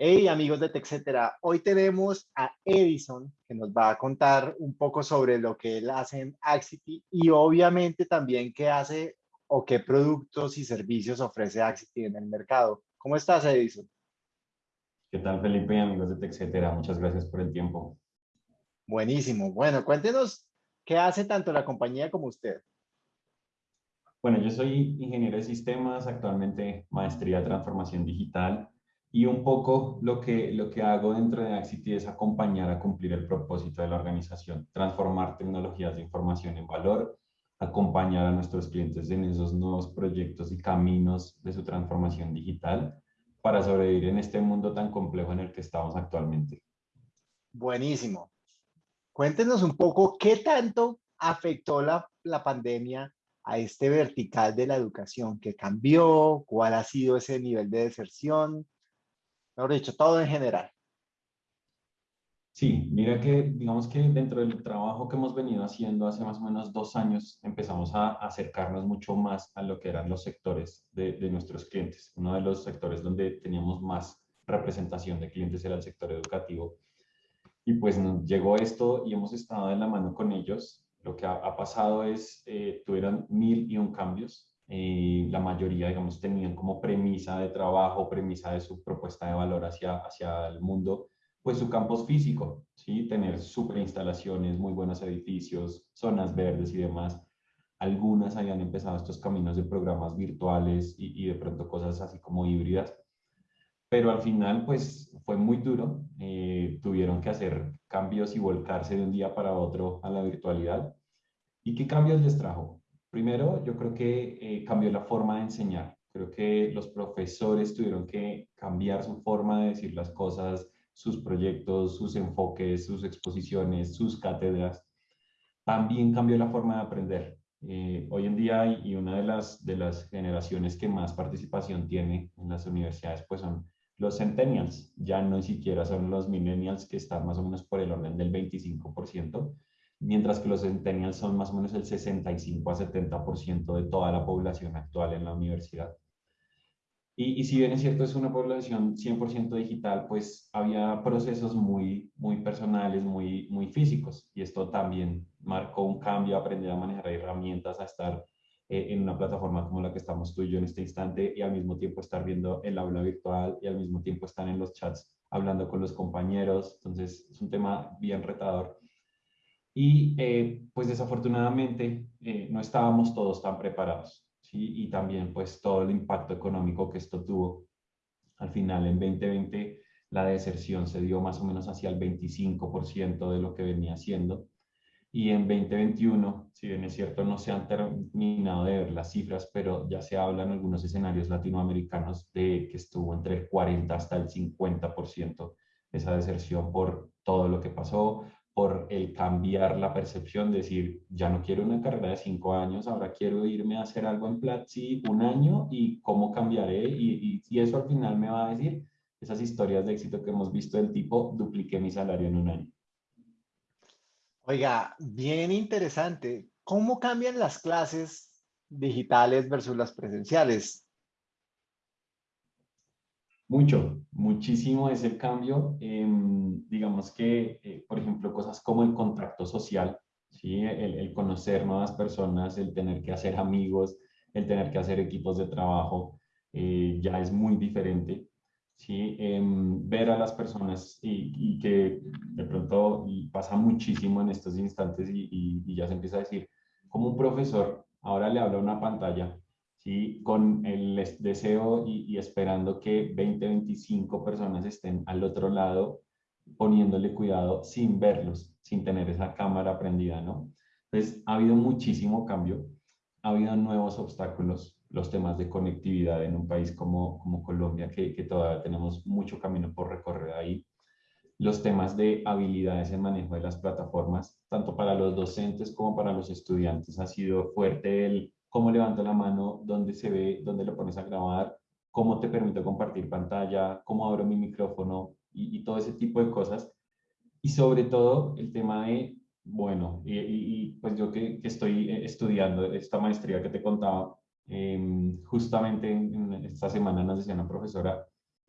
Hey amigos de TechCetera, hoy tenemos a Edison que nos va a contar un poco sobre lo que él hace en Axity y obviamente también qué hace o qué productos y servicios ofrece Axity en el mercado. ¿Cómo estás Edison? ¿Qué tal Felipe y amigos de TechCetera? Muchas gracias por el tiempo. Buenísimo. Bueno, cuéntenos qué hace tanto la compañía como usted. Bueno, yo soy ingeniero de sistemas, actualmente maestría de transformación digital y un poco lo que, lo que hago dentro de Axity es acompañar a cumplir el propósito de la organización, transformar tecnologías de información en valor, acompañar a nuestros clientes en esos nuevos proyectos y caminos de su transformación digital para sobrevivir en este mundo tan complejo en el que estamos actualmente. Buenísimo. Cuéntenos un poco qué tanto afectó la, la pandemia a este vertical de la educación, qué cambió, cuál ha sido ese nivel de deserción, mejor dicho, todo en general. Sí, mira que digamos que dentro del trabajo que hemos venido haciendo hace más o menos dos años empezamos a acercarnos mucho más a lo que eran los sectores de, de nuestros clientes. Uno de los sectores donde teníamos más representación de clientes era el sector educativo. Y pues llegó esto y hemos estado de la mano con ellos. Lo que ha, pasado es, eh, tuvieron mil y un cambios eh, la mayoría, digamos, tenían como premisa de trabajo, premisa de su propuesta de valor hacia, hacia el mundo, pues su campus físico, ¿sí? Tener super instalaciones, muy buenos edificios, zonas verdes y demás. Algunas habían empezado estos caminos de programas virtuales y de pronto cosas así como híbridas, pero al final pues fue muy duro, eh, tuvieron que hacer cambios y volcarse de un día para otro a la virtualidad. ¿Y qué cambios les trajo? Primero, yo creo que eh, cambió la forma de enseñar. Creo que los profesores tuvieron que cambiar su forma de decir las cosas, sus proyectos, sus enfoques, sus exposiciones, sus cátedras. También cambió la forma de aprender. Eh, hoy en día, y una de las, de las generaciones que más participación tiene en las universidades, pues son los centennials. Ya no siquiera son los millennials que están más o menos por el orden del 25%, mientras que los centennials son más o menos el 65 a 70% de toda la población actual en la universidad. Y, y, si bien es cierto, es una población 100% digital, pues había procesos muy, muy personales, muy, muy físicos, y esto también marcó un cambio, aprender a manejar herramientas, a estar eh, en una plataforma como la que estamos tú y yo en este instante, y al mismo tiempo estar viendo el aula virtual, y al mismo tiempo estar en los chats hablando con los compañeros, entonces es un tema bien retador y eh, pues desafortunadamente eh, no estábamos todos tan preparados. ¿sí? Y también pues todo el impacto económico que esto tuvo. Al final en 2020 la deserción se dio más o menos hacia el 25% de lo que venía siendo. Y en 2021, si bien es cierto, no se han terminado de ver las cifras, pero ya se habla en algunos escenarios latinoamericanos de que estuvo entre el 40 hasta el 50% esa deserción por todo lo que pasó, por el cambiar la percepción, decir, ya no quiero una carrera de cinco años, ahora quiero irme a hacer algo en Platzi un año y cómo cambiaré. Y, y, eso al final me va a decir esas historias de éxito que hemos visto del tipo, dupliqué mi salario en un año. Oiga, bien interesante. ¿Cómo cambian las clases digitales versus las presenciales? Mucho, muchísimo es el cambio. Em, digamos que, eh, por ejemplo, cosas como el contacto social, ¿sí? El, conocer nuevas personas, el tener que hacer amigos, el tener que hacer equipos de trabajo, eh, ya es muy diferente. ¿Sí? Em, ver a las personas y, que de pronto pasa muchísimo en estos instantes y, y, ya se empieza a decir, como un profesor ahora le habla una pantalla ¿sí? con el deseo y, esperando que 20, 25 personas estén al otro lado poniéndole cuidado sin verlos, sin tener esa cámara prendida, ¿no? Entonces, ha habido muchísimo cambio, ha habido nuevos obstáculos, los temas de conectividad en un país como, como Colombia, que, que todavía tenemos mucho camino por recorrer ahí, los temas de habilidades en manejo de las plataformas, tanto para los docentes como para los estudiantes, ha sido fuerte el cómo levanto la mano, dónde se ve, dónde lo pones a grabar, cómo te permito compartir pantalla, cómo abro mi micrófono y, todo ese tipo de cosas. Y sobre todo el tema de, bueno, y, pues yo que, que, estoy estudiando esta maestría que te contaba, Em, justamente esta semana nos decía una profesora,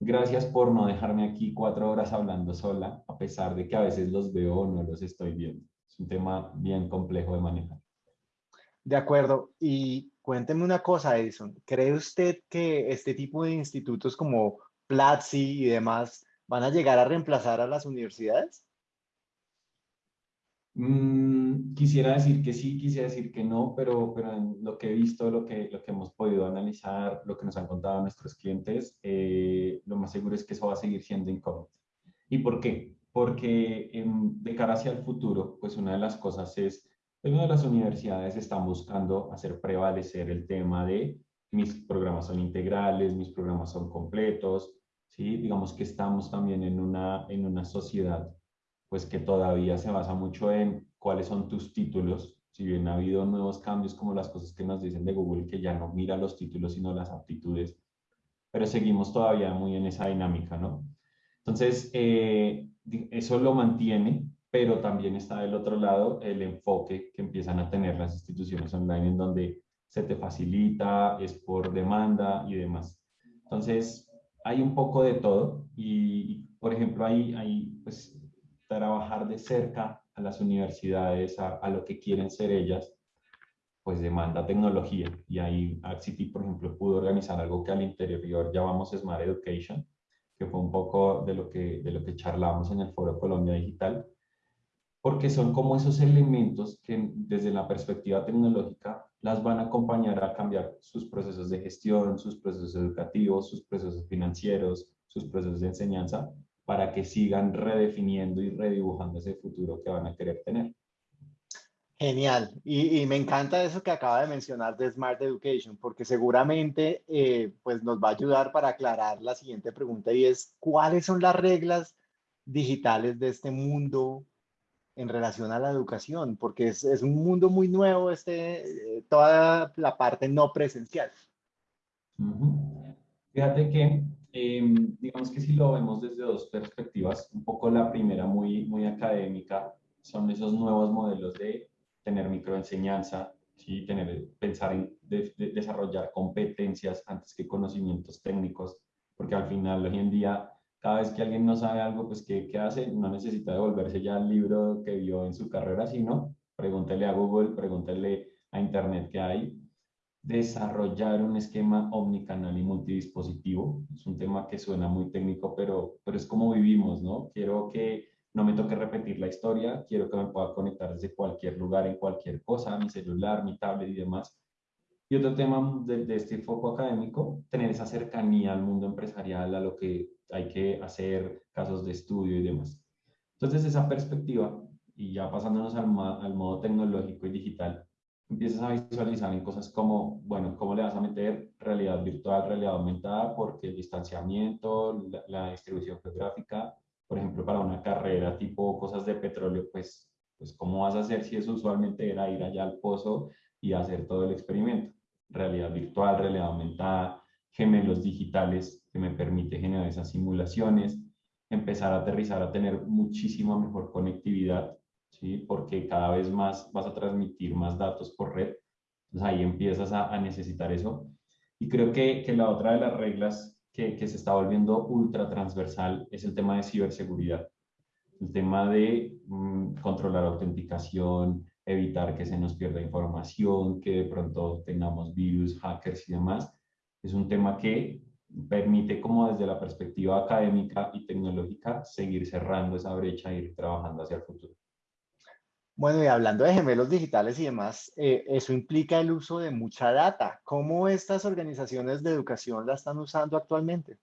gracias por no dejarme aquí cuatro horas hablando sola, a pesar de que a veces los veo o no los estoy viendo. Es un tema bien complejo de manejar. De acuerdo. Y cuénteme una cosa, Edison. ¿Cree usted que este tipo de institutos como Platzi y demás van a llegar a reemplazar a las universidades? Mm, quisiera decir que sí, quisiera decir que no, pero, pero en lo que he visto, lo que, lo que hemos podido analizar, lo que nos han contado nuestros clientes, eh, lo más seguro es que eso va a seguir siendo incómodo. ¿Y por qué? Porque de cara hacia el futuro, pues una de las cosas es, una de las universidades están buscando hacer prevalecer el tema de mis programas son integrales, mis programas son completos, ¿sí? Digamos que estamos también en una, en una sociedad pues que todavía se basa mucho en cuáles son tus títulos, si bien ha habido nuevos cambios como las cosas que nos dicen de Google, que ya no mira los títulos sino las aptitudes, pero seguimos todavía muy en esa dinámica, ¿no? Entonces, eh, eso lo mantiene, pero también está del otro lado el enfoque que empiezan a tener las instituciones online en donde se te facilita, es por demanda y demás. Entonces, hay un poco de todo y, por ejemplo, hay, hay pues, trabajar de cerca a las universidades, a, lo que quieren ser ellas, pues demanda tecnología. Y ahí City, por ejemplo, pudo organizar algo que al interior llamamos Smart Education, que fue un poco de lo que, de lo que charlamos en el Foro Colombia Digital, porque son como esos elementos que desde la perspectiva tecnológica las van a acompañar a cambiar sus procesos de gestión, sus procesos educativos, sus procesos financieros, sus procesos de enseñanza, para que sigan redefiniendo y redibujando ese futuro que van a querer tener. Genial. Y, me encanta eso que acaba de mencionar de Smart Education, porque seguramente eh, pues nos va a ayudar para aclarar la siguiente pregunta y es, ¿cuáles son las reglas digitales de este mundo en relación a la educación? Porque es, es un mundo muy nuevo, este, eh, toda la parte no presencial. Fíjate que Em, digamos que si lo vemos desde dos perspectivas, un poco la primera muy, muy académica, son esos nuevos modelos de tener microenseñanza, ¿sí? tener, pensar en desarrollar competencias antes que conocimientos técnicos, porque al final hoy en día cada vez que alguien no sabe algo, pues ¿qué, ¿qué, hace? No necesita devolverse ya al libro que vio en su carrera, sino pregúntele a Google, pregúntele a Internet que hay desarrollar un esquema omnicanal y multidispositivo. Es un tema que suena muy técnico, pero, pero es como vivimos, ¿no? Quiero que no me toque repetir la historia, quiero que me pueda conectar desde cualquier lugar, en cualquier cosa, mi celular, mi tablet y demás. Y otro tema de, de este foco académico, tener esa cercanía al mundo empresarial, a lo que hay que hacer, casos de estudio y demás. Entonces, esa perspectiva, y ya pasándonos al, al modo tecnológico y digital, empiezas a visualizar en cosas como, bueno, ¿cómo le vas a meter realidad virtual, realidad aumentada? Porque el distanciamiento, la, distribución geográfica, por ejemplo, para una carrera tipo cosas de petróleo, pues, pues ¿cómo vas a hacer si eso usualmente era ir allá al pozo y hacer todo el experimento? Realidad virtual, realidad aumentada, gemelos digitales que me permite generar esas simulaciones, empezar a aterrizar a tener muchísima mejor conectividad porque cada vez más vas a transmitir más datos por red. Entonces ahí empiezas a, necesitar eso. Y creo que, que, la otra de las reglas que, que se está volviendo ultra transversal es el tema de ciberseguridad. El tema de mm, controlar autenticación, evitar que se nos pierda información, que de pronto tengamos virus, hackers y demás. Es un tema que permite como desde la perspectiva académica y tecnológica seguir cerrando esa brecha e ir trabajando hacia el futuro. Bueno, y hablando de gemelos digitales y demás, eh, eso implica el uso de mucha data. ¿Cómo estas organizaciones de educación la están usando actualmente?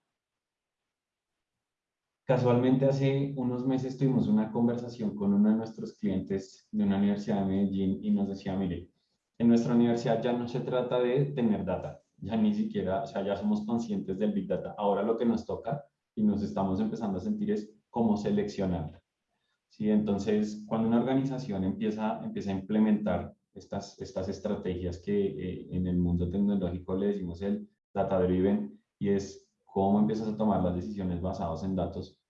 Casualmente hace unos meses tuvimos una conversación con uno de nuestros clientes de una universidad de Medellín y nos decía, mire, en nuestra universidad ya no se trata de tener data, ya ni siquiera, o sea, ya somos conscientes del Big Data. Ahora lo que nos toca y nos estamos empezando a sentir es cómo seleccionarla. ¿Sí? Entonces, cuando una organización empieza, empieza a implementar estas, estas estrategias que eh, en el mundo tecnológico le decimos el data driven, y es cómo empiezas a tomar las decisiones basadas en datos,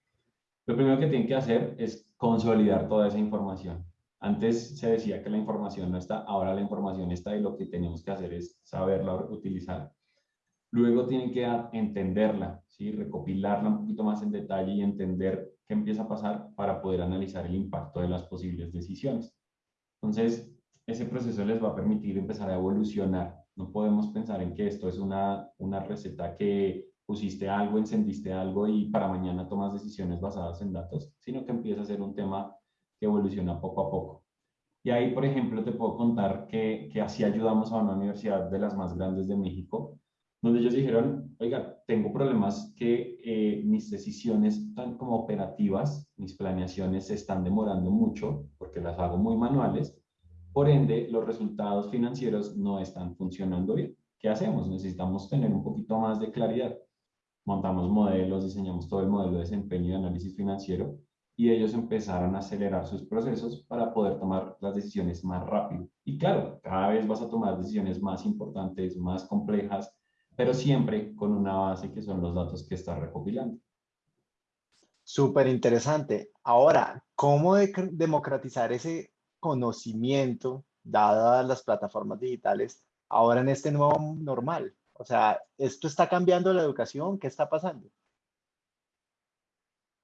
lo primero que tienen que hacer es consolidar toda esa información. Antes se decía que la información no está, ahora la información está y lo que tenemos que hacer es saberla utilizar. Luego tienen que entenderla, ¿sí? recopilarla un poquito más en detalle y entender qué empieza a pasar para poder analizar el impacto de las posibles decisiones. Entonces, ese proceso les va a permitir empezar a evolucionar. No podemos pensar en que esto es una, una receta que pusiste algo, encendiste algo y para mañana tomas decisiones basadas en datos, sino que empieza a ser un tema que evoluciona poco a poco. Y ahí, por ejemplo, te puedo contar que, que así ayudamos a una universidad de las más grandes de México, donde ellos dijeron, oiga, tengo problemas que eh, mis decisiones, tan como operativas, mis planeaciones se están demorando mucho porque las hago muy manuales, por ende, los resultados financieros no están funcionando bien. ¿Qué hacemos? Necesitamos tener un poquito más de claridad. Montamos modelos, diseñamos todo el modelo de desempeño y análisis financiero y ellos empezaron a acelerar sus procesos para poder tomar las decisiones más rápido. Y claro, cada vez vas a tomar decisiones más importantes, más complejas, pero siempre con una base que son los datos que estás recopilando. Súper interesante. Ahora, ¿cómo democratizar ese conocimiento, dadas las plataformas digitales, ahora en este nuevo normal? O sea, ¿esto está cambiando la educación? ¿Qué está pasando?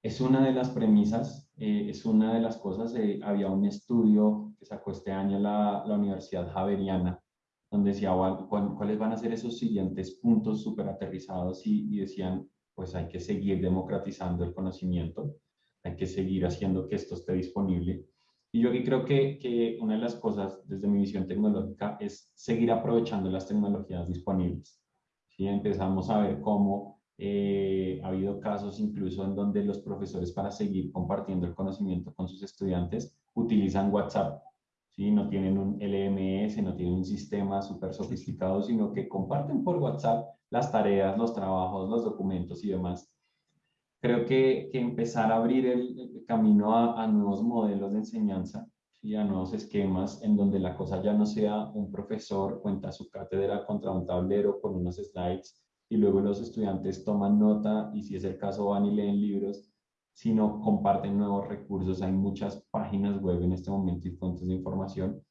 Es una de las premisas, eh, es una de las cosas. Eh, había un estudio que sacó este año la, la Universidad Javeriana, donde decía cuáles van a ser esos siguientes puntos súper aterrizados y, decían, pues hay que seguir democratizando el conocimiento, hay que seguir haciendo que esto esté disponible y yo aquí creo que, que, una de las cosas desde mi visión tecnológica es seguir aprovechando las tecnologías disponibles. ¿sí? Empezamos a ver cómo eh, ha habido casos incluso en donde los profesores para seguir compartiendo el conocimiento con sus estudiantes utilizan WhatsApp. ¿Sí? No tienen un LMS, no tienen un sistema súper sofisticado, sino que comparten por WhatsApp las tareas, los trabajos, los documentos y demás creo que, que empezar a abrir el, camino a, a, nuevos modelos de enseñanza y a nuevos esquemas en donde la cosa ya no sea un profesor cuenta su cátedra contra un tablero con unos slides y luego los estudiantes toman nota y si es el caso van y leen libros, sino comparten nuevos recursos. Hay muchas páginas web en este momento y fuentes de información.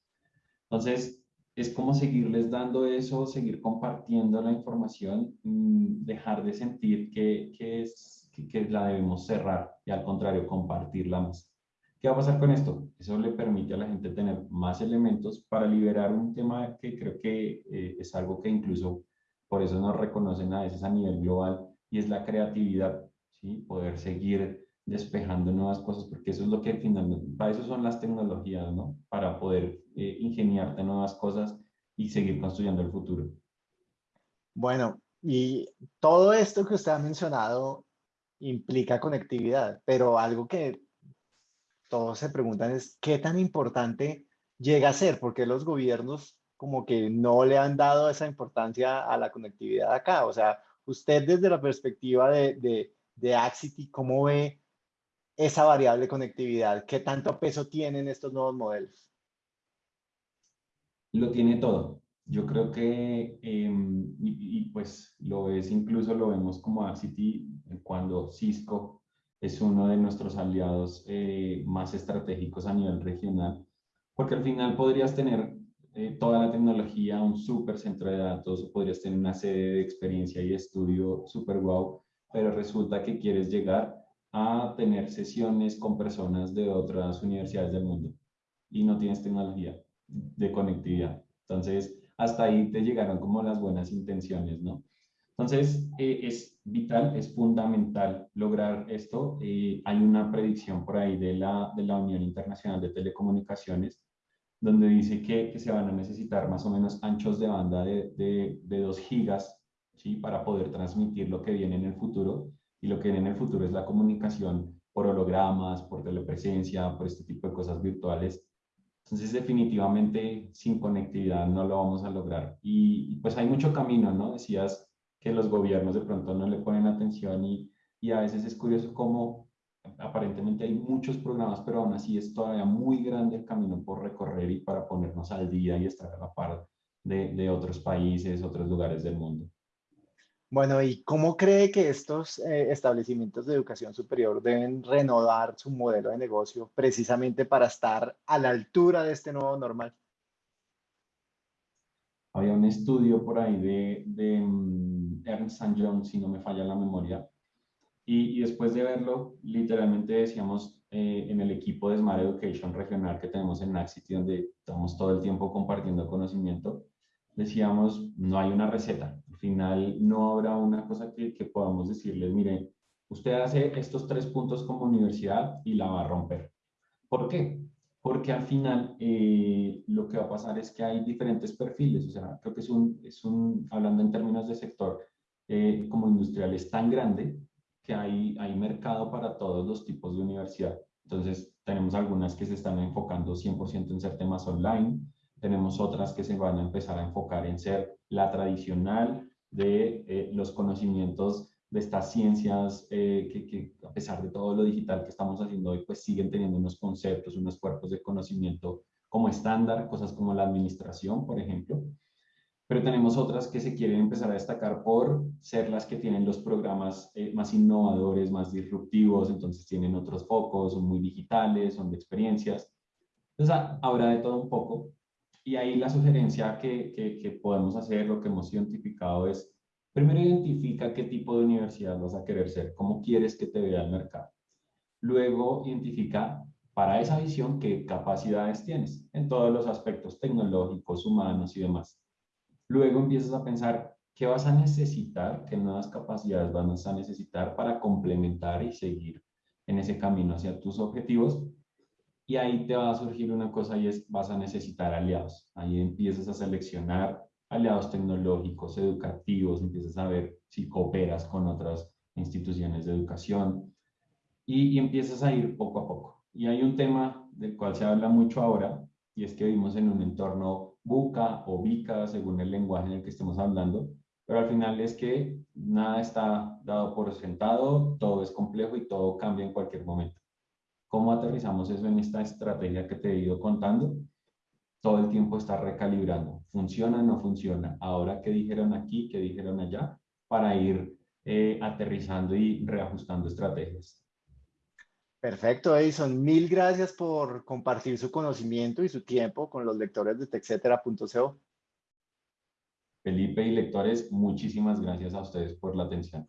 Entonces, es como seguirles dando eso, seguir compartiendo la información, mm, dejar de sentir que, que es que, la debemos cerrar y al contrario, compartirla más. ¿Qué va a pasar con esto? Eso le permite a la gente tener más elementos para liberar un tema que creo que eh, es algo que incluso por eso nos reconocen a veces a nivel global y es la creatividad, ¿sí? Poder seguir despejando nuevas cosas, porque eso es lo que finalmente, para eso son las tecnologías, ¿no? Para poder eh, ingeniarte nuevas cosas y seguir construyendo el futuro. Bueno, y todo esto que usted ha mencionado implica conectividad, pero algo que todos se preguntan es qué tan importante llega a ser, porque los gobiernos como que no le han dado esa importancia a la conectividad acá. O sea, usted desde la perspectiva de, de, de Axity, ¿cómo ve esa variable conectividad? ¿Qué tanto peso tienen estos nuevos modelos? Lo tiene todo. Yo creo que, em, y, pues lo es, incluso lo vemos como Axity cuando Cisco es uno de nuestros aliados eh, más estratégicos a nivel regional, porque al final podrías tener eh, toda la tecnología, un súper centro de datos, podrías tener una sede de experiencia y estudio súper wow, pero resulta que quieres llegar a tener sesiones con personas de otras universidades del mundo y no tienes tecnología de conectividad. Entonces, hasta ahí te llegaron como las buenas intenciones, ¿no? Entonces, eh, es vital, es fundamental lograr esto. Eh, hay una predicción por ahí de la, de la Unión Internacional de Telecomunicaciones, donde dice que, que, se van a necesitar más o menos anchos de banda de, de, de 2 gigas ¿sí? para poder transmitir lo que viene en el futuro. Y lo que viene en el futuro es la comunicación por hologramas, por telepresencia, por este tipo de cosas virtuales entonces, definitivamente, sin conectividad no lo vamos a lograr. Y, pues hay mucho camino, ¿no? Decías que los gobiernos de pronto no le ponen atención y, y a veces es curioso cómo aparentemente hay muchos programas, pero aún así es todavía muy grande el camino por recorrer y para ponernos al día y estar a la par de, de otros países, otros lugares del mundo. Bueno, ¿y cómo cree que estos eh, establecimientos de educación superior deben renovar su modelo de negocio precisamente para estar a la altura de este nuevo normal? Había un estudio por ahí de, de mm, Ernst Young, si no me falla la memoria, y, después de verlo, literalmente decíamos eh, en el equipo de Smart Education regional que tenemos en Naxity, donde estamos todo el tiempo compartiendo conocimiento, decíamos, no hay una receta. Al final no habrá una cosa que, que podamos decirles, mire, usted hace estos tres puntos como universidad y la va a romper. ¿Por qué? Porque al final eh, lo que va a pasar es que hay diferentes perfiles. O sea, creo que es un, es un hablando en términos de sector eh, como industrial, es tan grande que hay, hay mercado para todos los tipos de universidad. Entonces, tenemos algunas que se están enfocando 100% en ser temas online, tenemos otras que se van a empezar a enfocar en ser la tradicional de eh, los conocimientos de estas ciencias eh, que, a pesar de todo lo digital que estamos haciendo hoy, pues siguen teniendo unos conceptos, unos cuerpos de conocimiento como estándar, cosas como la administración, por ejemplo. Pero tenemos otras que se quieren empezar a destacar por ser las que tienen los programas eh, más innovadores, más disruptivos, entonces tienen otros focos, son muy digitales, son de experiencias. Entonces habrá de todo un poco, y ahí la sugerencia que, que, podemos hacer, lo que hemos identificado es, primero identifica qué tipo de universidad vas a querer ser, cómo quieres que te vea el mercado. Luego identifica para esa visión qué capacidades tienes en todos los aspectos tecnológicos, humanos y demás. Luego empiezas a pensar qué vas a necesitar, qué nuevas capacidades vas a necesitar para complementar y seguir en ese camino hacia tus objetivos y ahí te va a surgir una cosa y es vas a necesitar aliados. Ahí empiezas a seleccionar aliados tecnológicos, educativos, empiezas a ver si cooperas con otras instituciones de educación y, y empiezas a ir poco a poco. Y hay un tema del cual se habla mucho ahora y es que vivimos en un entorno buca o bica, según el lenguaje en el que estemos hablando, pero al final es que nada está dado por sentado, todo es complejo y todo cambia en cualquier momento. ¿Cómo aterrizamos eso en esta estrategia que te he ido contando? Todo el tiempo está recalibrando. ¿Funciona o no funciona? Ahora, ¿qué dijeron aquí? ¿Qué dijeron allá? Para ir eh, aterrizando y reajustando estrategias. Perfecto, Edison. Mil gracias por compartir su conocimiento y su tiempo con los lectores de texetera.co. Felipe y lectores, muchísimas gracias a ustedes por la atención.